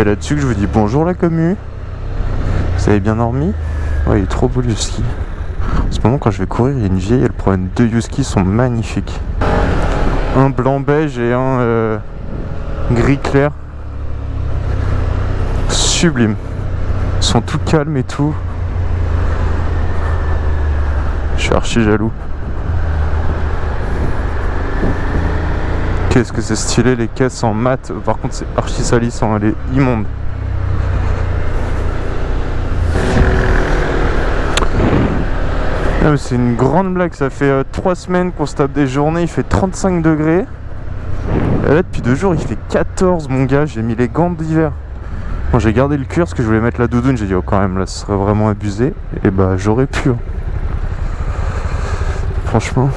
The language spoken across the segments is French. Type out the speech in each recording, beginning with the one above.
C'est là-dessus que je vous dis bonjour la commu. Vous avez bien dormi? Ouais, il est trop beau le ski. En ce moment, quand je vais courir, il y a une vieille, elle prend deux Yuski, sont magnifiques. Un blanc beige et un euh, gris clair. Sublime. Ils sont tout calmes et tout. Je suis archi jaloux. Qu'est-ce que c'est stylé les caisses en mat. Par contre c'est archi salissant, elle est immonde. C'est une grande blague, ça fait 3 euh, semaines qu'on se tape des journées, il fait 35 degrés. Et là depuis deux jours il fait 14 mon gars, j'ai mis les gants d'hiver. Bon j'ai gardé le cuir parce que je voulais mettre la doudoune, j'ai dit oh quand même là ce serait vraiment abusé. Et bah j'aurais pu. Hein. Franchement.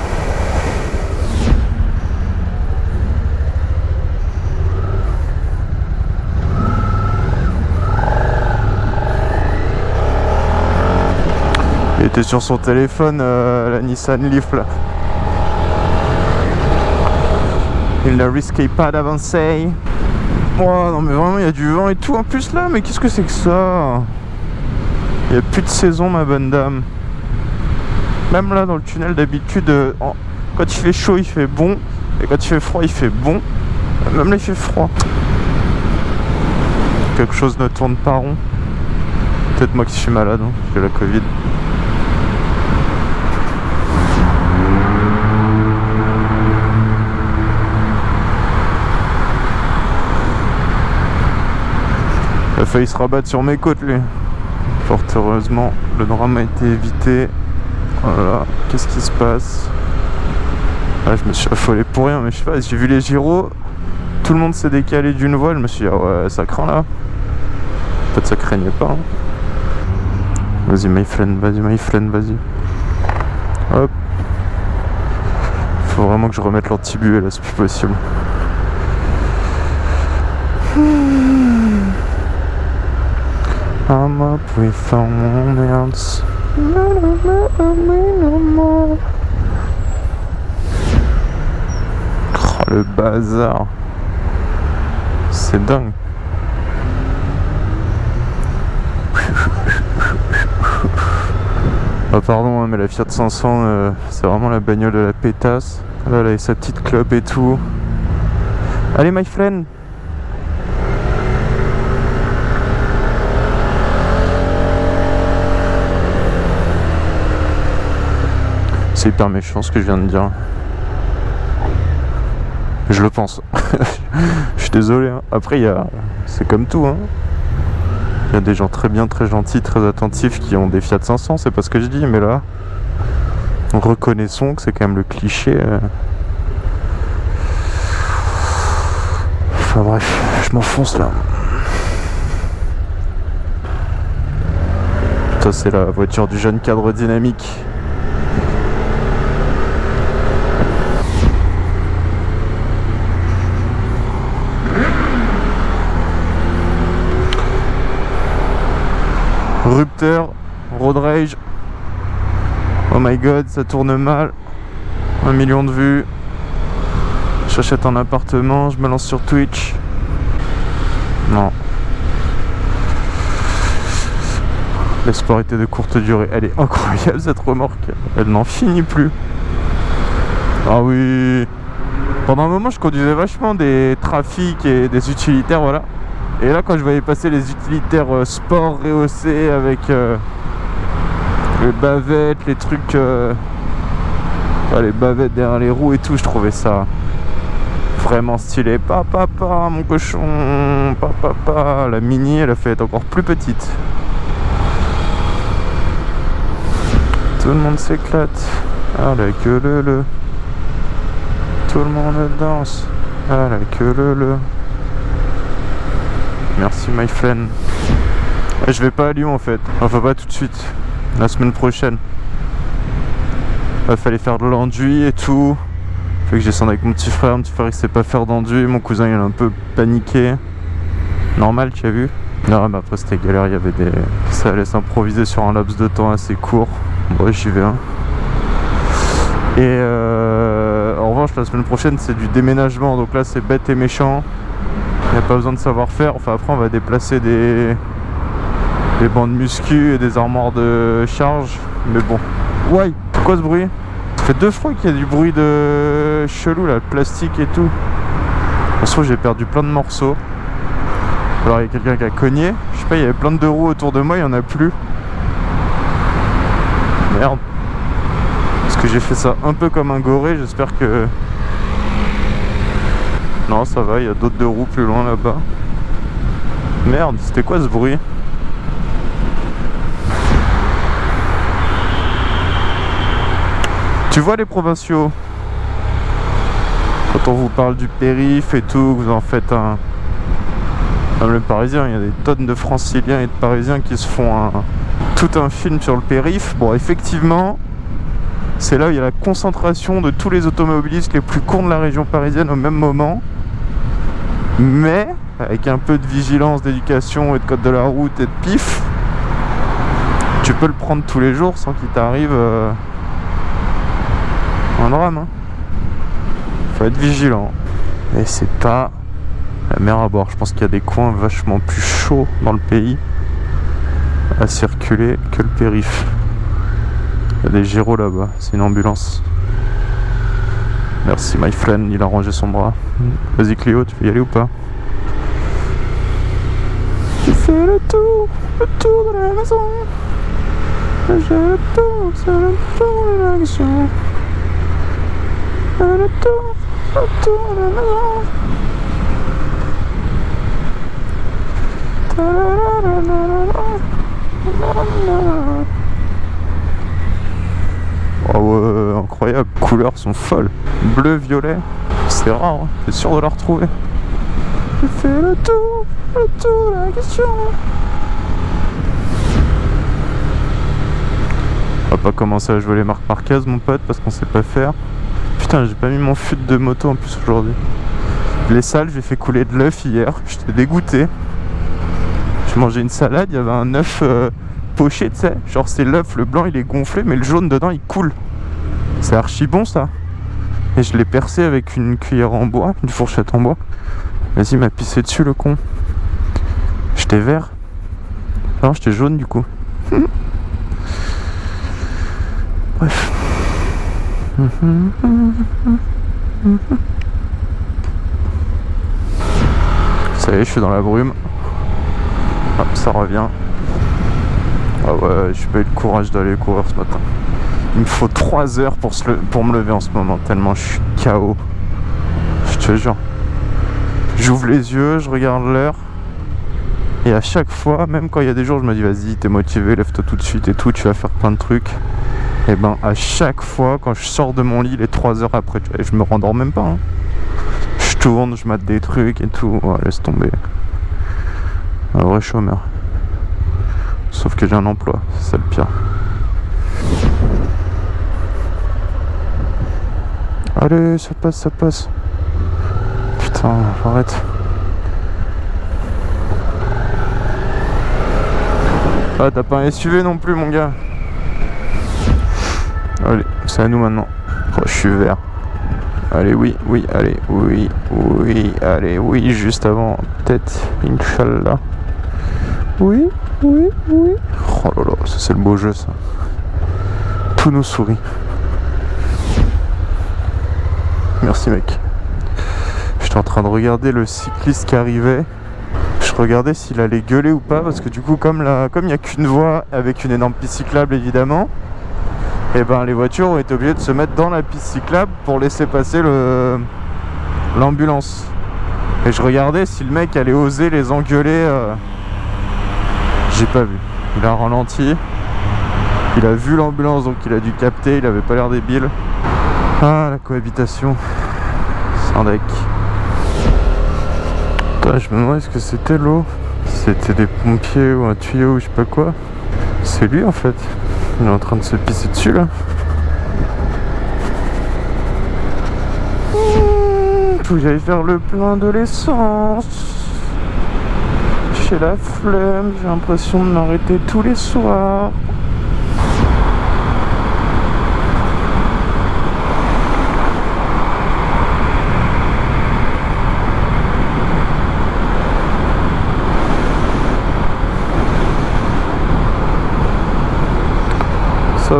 Était sur son téléphone, euh, la Nissan Leaf là. Il ne risquait pas d'avancer. Oh non mais vraiment il y a du vent et tout en plus là, mais qu'est-ce que c'est que ça? Il n'y a plus de saison ma bonne dame. Même là dans le tunnel d'habitude, euh, quand il fait chaud il fait bon, et quand il fait froid il fait bon. Même là il fait froid. Quelque chose ne tourne pas rond. Peut-être moi qui suis malade, hein, la Covid. Failli se rabattre sur mes côtes lui. Fort heureusement, le drame a été évité. Voilà, qu'est-ce qui se passe? Ah, Je me suis affolé pour rien, mais je sais pas, j'ai vu les gyros, tout le monde s'est décalé d'une voie, je me suis dit, ah ouais, ça craint là. Peut-être ça craignait pas. Hein. Vas-y, my friend, vas-y, my friend, vas-y. Hop. Faut vraiment que je remette l'antibué là, c'est plus possible. I'm up with else. Oh, le bazar. C'est dingue. Oh pardon, hein, mais la Fiat 500, euh, c'est vraiment la bagnole de la pétasse. Là, elle a sa petite clope et tout. Allez, my friend C'est hyper méchant ce que je viens de dire. Je le pense. je suis désolé. Hein. Après, a... c'est comme tout. Hein. Il y a des gens très bien, très gentils, très attentifs qui ont des Fiat 500. C'est pas ce que je dis, mais là, reconnaissons que c'est quand même le cliché. Euh. Enfin bref, je m'enfonce là. Ça, c'est la voiture du jeune cadre dynamique. Rupteur, Road Rage. Oh my god, ça tourne mal. Un million de vues. J'achète un appartement, je me lance sur Twitch. Non. L'espoir était de courte durée. Elle est incroyable cette remorque. Elle n'en finit plus. Ah oui. Pendant un moment, je conduisais vachement des trafics et des utilitaires, voilà. Et là, quand je voyais passer les utilitaires euh, sport rehaussés avec euh, les bavettes, les trucs, euh, les bavettes derrière les roues et tout, je trouvais ça vraiment stylé. Papa, papa, mon cochon, papa, papa. La mini, elle a fait être encore plus petite. Tout le monde s'éclate. Ah la queue le le. Tout le monde danse. Ah la queue le le. Merci my friend. Je vais pas à Lyon en fait. Enfin pas tout de suite. La semaine prochaine. Il fallait faire de l'enduit et tout. Fait que j'ai descendu avec mon petit frère. Mon petit frère il sait pas faire d'enduit. Mon cousin il a un peu paniqué. Normal, tu as vu Non mais après c'était galère, il y avait des... Ça allait s'improviser sur un laps de temps assez court. Bon j'y vais. Hein. Et euh, en revanche la semaine prochaine c'est du déménagement. Donc là c'est bête et méchant. Il n'y a pas besoin de savoir-faire. Enfin, après, on va déplacer des, des bandes muscu et des armoires de charge. Mais bon. Ouais, c'est quoi ce bruit? Ça fait deux fois qu'il y a du bruit de chelou, là, plastique et tout. De toute j'ai perdu plein de morceaux. Alors, il y a quelqu'un qui a cogné. Je sais pas, il y avait plein de roues autour de moi, il n'y en a plus. Merde. Parce que j'ai fait ça un peu comme un goré, j'espère que... Non, ça va, il y a d'autres deux roues plus loin là-bas. Merde, c'était quoi ce bruit Tu vois les provinciaux Quand on vous parle du périph' et tout, vous en faites un... Même le parisien, il y a des tonnes de franciliens et de parisiens qui se font tout un film sur le périph'. Bon, effectivement, c'est là où il y a la concentration de tous les automobilistes les plus cons de la région parisienne au même moment. Mais, avec un peu de vigilance, d'éducation et de code de la route et de pif, tu peux le prendre tous les jours sans qu'il t'arrive euh, un drame. Hein. Faut être vigilant. Et c'est pas la mer à boire. Je pense qu'il y a des coins vachement plus chauds dans le pays à circuler que le périph'. Il y a des gyros là-bas, c'est une ambulance. Merci my friend, il a rangé son bras. Vas-y Cléo, tu veux y aller ou pas Tu fais le tour, le tour de la maison. J'ai le tour, c'est le tour de la maison. Le tour, le tour de la maison. Oh ouais, incroyable, couleurs sont folles. Bleu, violet, c'est rare, hein. t'es sûr de la retrouver? J'ai fait le tour, le tour la question. On va pas commencer à jouer les marques Marquez mon pote parce qu'on sait pas faire. Putain j'ai pas mis mon fut de moto en plus aujourd'hui. Les salles j'ai fait couler de l'œuf hier, j'étais dégoûté. J'ai mangé une salade, il y avait un œuf euh, poché, tu sais. Genre c'est l'œuf, le blanc il est gonflé, mais le jaune dedans il coule. C'est archi bon ça. Et je l'ai percé avec une cuillère en bois, une fourchette en bois. Vas-y, m'a pissé dessus le con. J'étais vert. Non, j'étais jaune du coup. Bref. Ça y est, je suis dans la brume. Hop, ça revient. Ah ouais, j'ai pas eu le courage d'aller courir ce matin. Il me faut 3 heures pour, pour me lever en ce moment, tellement je suis KO. Je te jure. J'ouvre les yeux, je regarde l'heure. Et à chaque fois, même quand il y a des jours, je me dis vas-y, t'es motivé, lève-toi tout de suite et tout, tu vas faire plein de trucs. Et ben à chaque fois, quand je sors de mon lit, les 3 heures après, je me rendors même pas. Hein. Je tourne, je mate des trucs et tout. laisse tomber. Un vrai chômeur. Sauf que j'ai un emploi, c'est le pire. Allez, ça passe, ça passe. Putain, j'arrête. Ah, t'as pas un SUV non plus, mon gars. Allez, c'est à nous maintenant. Oh, je suis vert. Allez, oui, oui, allez, oui, oui, allez, oui, juste avant, peut-être, Inch'Allah. Oui, oui, oui. Oh là là, ça c'est le beau jeu ça. Tous nos souris. Merci mec. J'étais en train de regarder le cycliste qui arrivait. Je regardais s'il allait gueuler ou pas parce que du coup comme il n'y a qu'une voie avec une énorme piste cyclable évidemment, et eh ben les voitures ont été obligées de se mettre dans la piste cyclable pour laisser passer l'ambulance. Et je regardais si le mec allait oser les engueuler. Euh, j'ai pas vu. Il a ralenti. Il a vu l'ambulance, donc il a dû capter. Il avait pas l'air débile. Ah, la cohabitation. Sans deck. je me demande ce que c'était l'eau? C'était des pompiers ou un tuyau ou je sais pas quoi? C'est lui en fait. Il est en train de se pisser dessus là. Faut que j'aille faire le plein de l'essence j'ai la flemme, j'ai l'impression de m'arrêter tous les soirs.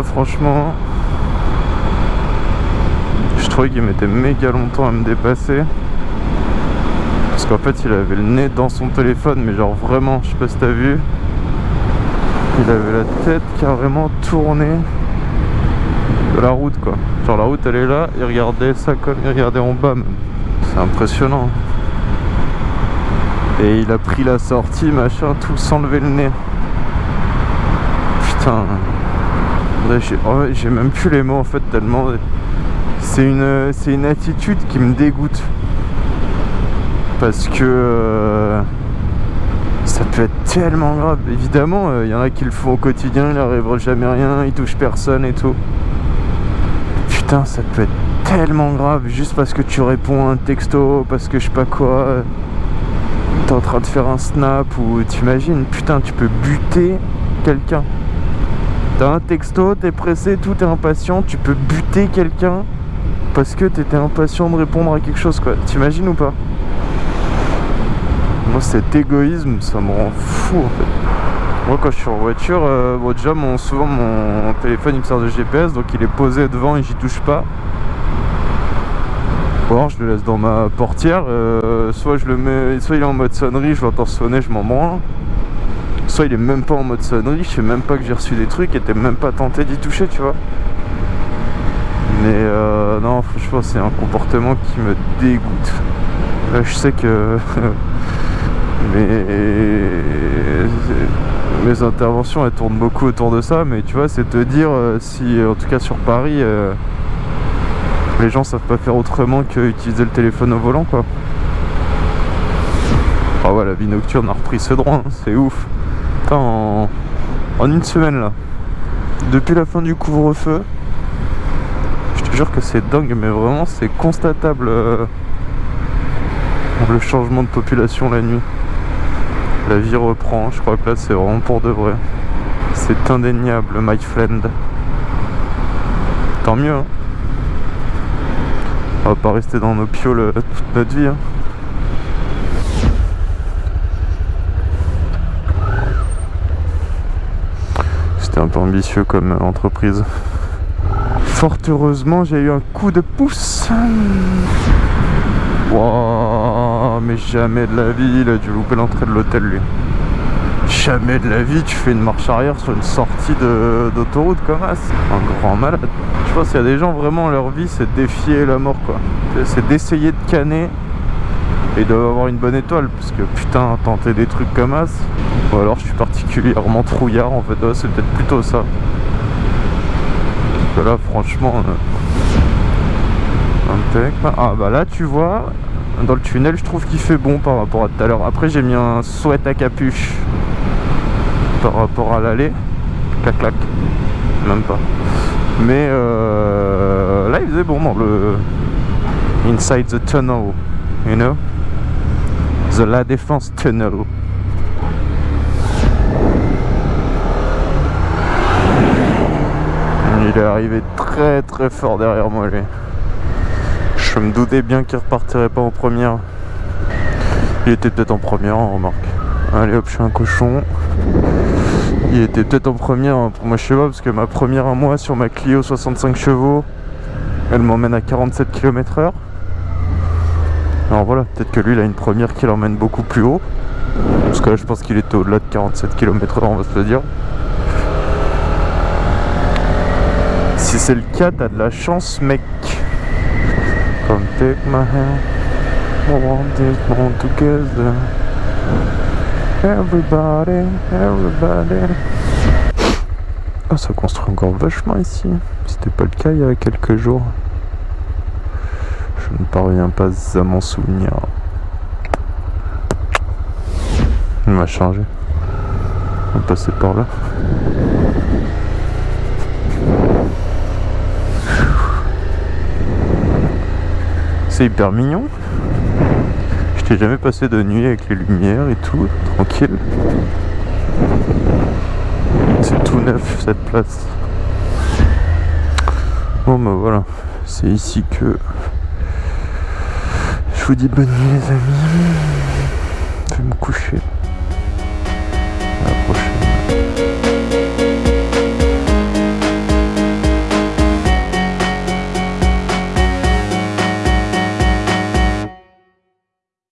Franchement. Je trouvais qu'il mettait méga longtemps à me dépasser. Parce qu'en fait il avait le nez dans son téléphone Mais genre vraiment je sais pas si t'as vu. Il avait la tête carrément tournée De la route quoi. Genre la route elle est là Il regardait ça comme il regardait en bas C'est impressionnant. Et il a pris la sortie, machin, tout sans lever le nez. Putain. J'ai même plus les mots en fait tellement. C'est une, une attitude qui me dégoûte. Parce que euh, ça peut être tellement grave. Évidemment, il euh, y en a qui le font au quotidien, il n'arrivera jamais rien, ils touchent personne et tout. Putain, ça peut être tellement grave juste parce que tu réponds à un texto, parce que je sais pas quoi t'es en train de faire un snap ou t'imagines, putain, tu peux buter quelqu'un. T'as un texto, t'es pressé, tout est impatient, tu peux buter quelqu'un parce que t'étais impatient de répondre à quelque chose, quoi. T'imagines ou pas? Moi, cet égoïsme, ça me rend fou, en fait. Moi, quand je suis en voiture, euh, bon, déjà, souvent, mon téléphone, il me sert de GPS, donc il est posé devant et j'y touche pas je le laisse dans ma portière euh, soit je le mets soit il est en mode sonnerie je l'entends sonner je m'en branle soit il est même pas en mode sonnerie je sais même pas que j'ai reçu des trucs et t'es même pas tenté d'y toucher tu vois mais euh, non franchement c'est un comportement qui me dégoûte là je sais que mes, mes interventions elles tournent beaucoup autour de ça mais tu vois c'est te dire euh, si en tout cas sur Paris les gens savent pas faire autrement que utiliser le téléphone au volant quoi. Ah ouais la vie nocturne a repris ce droit, hein, c'est ouf. En... une semaine là, depuis la fin du couvre-feu, je te jure que c'est dingue mais vraiment c'est constatable euh, le changement de population la nuit. La vie reprend, je crois que là c'est vraiment pour de vrai. C'est indéniable my friend. Tant mieux hein. On va pas rester dans nos pioles euh, toute notre vie. Hein. C'était un peu ambitieux comme entreprise. Fort heureusement, j'ai eu un coup de pouce. Wow, mais jamais de la vie, il a dû louper l'entrée de l'hôtel lui. Jamais de la vie tu fais une marche arrière sur une sortie d'autoroute comme ça. Un grand malade. Je pense qu'il y a des gens vraiment leur vie c'est défier la mort quoi. C'est d'essayer de canner et d'avoir une bonne étoile parce que putain tenter des trucs comme ça ou alors je suis particulièrement trouillard en fait. C'est peut-être plutôt ça. Parce que là franchement euh, ah bah là tu vois dans le tunnel je trouve qu'il fait bon par rapport à tout à l'heure. Après j'ai mis un sweat à capuche par rapport à l'aller. Clac clac. Même pas. Mais euh, là il faisait bon dans le inside the tunnel you know? The La Défense tunnel il est arrivé très très fort derrière moi lui. Je me doutais bien qu'il repartirait pas en première. Il était peut-être en première on remarque. Allez hop je suis un cochon. Il était peut-être en première hein, pour moi je sais pas parce que ma première à moi sur ma Clio 65 chevaux elle m'emmène à 47 km h alors voilà peut-être que lui il a une première qui l'emmène beaucoup plus haut parce que là je pense qu'il était au-delà de 47 km h on va se le dire si c'est le cas t'as de la chance mec Come take my hand want this together Everybody, everybody. Ah, ça construit encore vachement ici. C'était pas le cas il y a quelques jours. Je ne parviens pas à m'en souvenir. Il m'a changé. On va passer par là. C'est hyper mignon. J'ai jamais passé de nuit avec les lumières et tout, tranquille. C'est tout neuf cette place. Bon bah voilà, c'est ici que je vous dis bonne nuit les amis. Je vais me coucher.